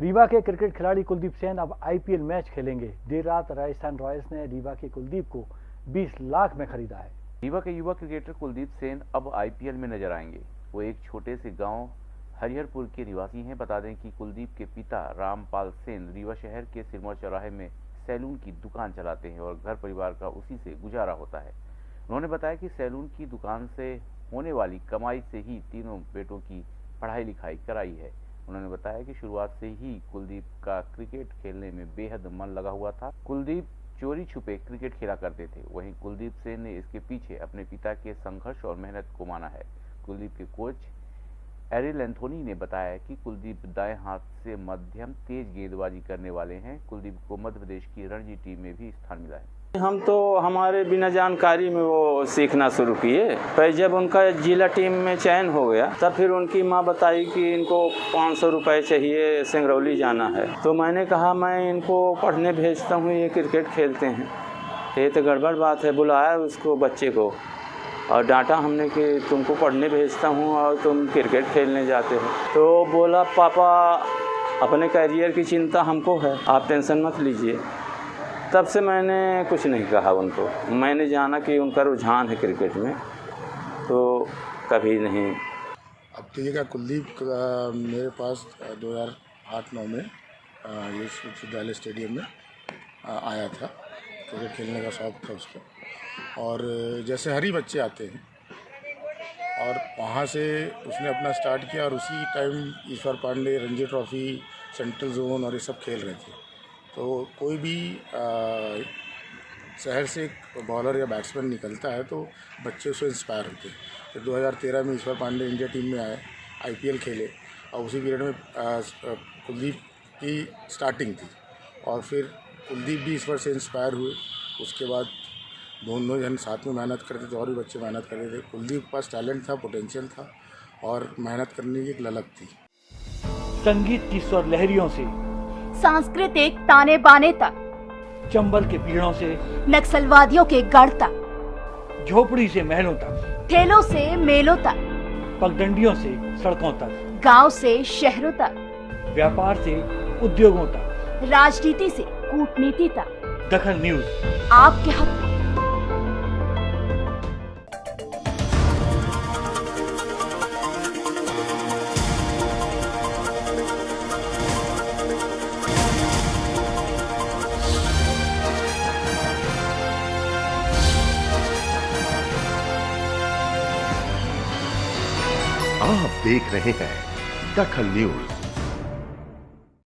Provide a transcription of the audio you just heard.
रीवा के क्रिकेट खिलाड़ी कुलदीप सेन अब आईपीएल मैच खेलेंगे। देर रात राजस्थान रॉयल्स ने रीवा के कुलदीप को 20 लाख में खरीदा है। रीवा के युवा क्रिकेटर कुलदीप सेन अब आईपीएल में नज़र आएँगे। वो एक छोटे से गाँव हरिहरपुर के निवासी हैं। बता दें कि कुलदीप के पिता रामपाल सेन रीवा शहर के सिरमौर चौराहे में सैलून की दुकान चलाते हैं और घर परिवार का उसी से गुजारा होता है। उन्होंने बताया कि सैलून की दुकान से होने वाली कमाई से ही तीनों बेटों की पढ़ाई लिखाई कराई है। उन्होंने बताया कि शुरुआत से ही कुलदीप का क्रिकेट खेलने में बेहद मन लगा हुआ था। कुलदीप चोरी छुपे क्रिकेट खेला करते थे। वहीं कुलदीप सेन ने इसके पीछे अपने पिता के संघर्ष और मेहनत को माना है। कुलदीप के कोच एरिल एंथोनी ने बताया कि कुलदीप दाएँ हाथ से मध्यम तेज गेंदबाजी करने वाले हैं। कुलदीप को मध्य प्रदेश की रणजी टीम में भी स्थान मिला है। हम तो हमारे बिना जानकारी में वो सीखना शुरू किए। पर जब उनका जिला टीम में चयन हो गया, तब फिर उनकी माँ बताई कि इनको पाँच सौ रुपये चाहिए सिंगरौली जाना है। तो मैंने कहा, मैं इनको पढ़ने भेजता हूँ, ये क्रिकेट खेलते हैं। ये तो गड़बड़ बात है, बुलाया उसको बच्चे को। और डांटा हमने कि तुमको पढ़ने भेजता हूँ और तुम क्रिकेट खेलने जाते हो। तो बोला, पापा, अपने करियर की चिंता हमको है, आप टेंशन मत लीजिए। तब से मैंने कुछ नहीं कहा उनको। मैंने जाना कि उनका रुझान है क्रिकेट में तो कभी नहीं। अब तो देखिएगा कुलदीप मेरे पास दो हज़ार आठ नौ में ये विश्वविद्यालय स्टेडियम में आया था। क्रिकेट खेलने का शौक़ था उसको। और जैसे हरी बच्चे आते हैं, और वहाँ से उसने अपना स्टार्ट किया और उसी time Ishwar Pandey Ranji trophy, central zone और ये सब खेल रहे थे। तो कोई भी शहर से एक बॉलर या बैट्समैन निकलता है तो बच्चे उससे इंस्पायर होते हैं। तो 2013 में ईश्वर पांडे इंडिया टीम में आए आईपीएल खेले और उसी पीरियड में कुलदीप की स्टार्टिंग थी और फिर कुलदीप भी ईश्वर से इंस्पायर हुए। उसके बाद दोनों जन साथ में मेहनत करते थे और भी बच्चे मेहनत करते थे। कुलदीप के पास टैलेंट था पोटेंशियल था और मेहनत करने की एक ललक थी। संगीत की स्वर लहरियों से सांस्कृतिक ताने बाने तक। चंबल के पीड़ों से नक्सलवादियों के गढ़ तक। झोपड़ी से महलों तक। ठेलों से मेलों तक। पगडंडियों से सड़कों तक। गाँव से शहरों तक। व्यापार से उद्योगों तक। राजनीति से कूटनीति तक। दखन न्यूज़। आपके हक आप देख रहे हैं दखल न्यूज़।